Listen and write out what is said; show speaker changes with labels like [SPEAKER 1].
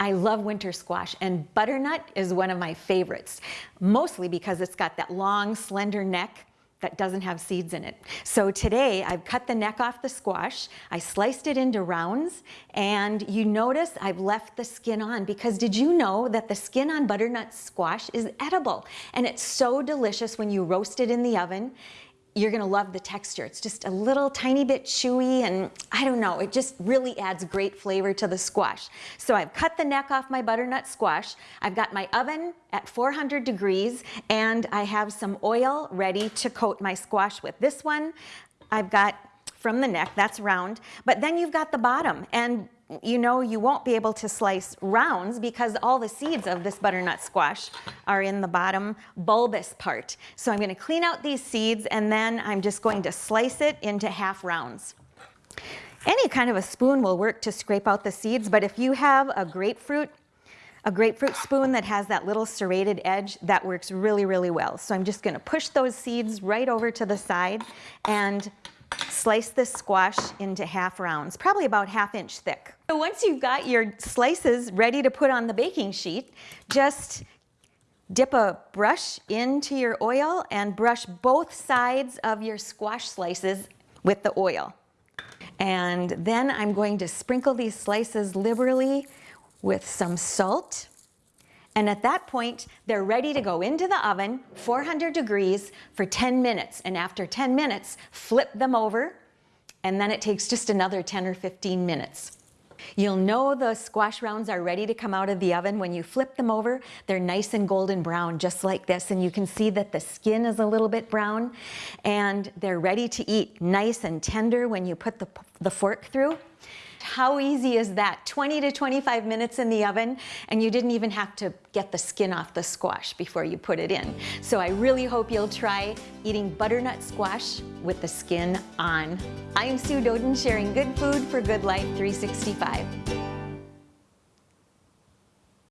[SPEAKER 1] I love winter squash and butternut is one of my favorites, mostly because it's got that long, slender neck that doesn't have seeds in it. So today I've cut the neck off the squash, I sliced it into rounds, and you notice I've left the skin on because did you know that the skin on butternut squash is edible? And it's so delicious when you roast it in the oven you're gonna love the texture. It's just a little tiny bit chewy and I don't know, it just really adds great flavor to the squash. So I've cut the neck off my butternut squash. I've got my oven at 400 degrees and I have some oil ready to coat my squash with. This one I've got from the neck, that's round, but then you've got the bottom and you know you won't be able to slice rounds because all the seeds of this butternut squash are in the bottom bulbous part. So I'm gonna clean out these seeds and then I'm just going to slice it into half rounds. Any kind of a spoon will work to scrape out the seeds, but if you have a grapefruit, a grapefruit spoon that has that little serrated edge, that works really, really well. So I'm just gonna push those seeds right over to the side and slice this squash into half rounds, probably about half inch thick. So once you've got your slices ready to put on the baking sheet, just dip a brush into your oil and brush both sides of your squash slices with the oil. And then I'm going to sprinkle these slices liberally with some salt and at that point, they're ready to go into the oven, 400 degrees, for 10 minutes. And after 10 minutes, flip them over, and then it takes just another 10 or 15 minutes. You'll know the squash rounds are ready to come out of the oven when you flip them over. They're nice and golden brown, just like this. And you can see that the skin is a little bit brown. And they're ready to eat, nice and tender when you put the, the fork through. How easy is that? 20 to 25 minutes in the oven and you didn't even have to get the skin off the squash before you put it in. So I really hope you'll try eating butternut squash with the skin on. I'm Sue Doeden sharing good food for Good Life 365.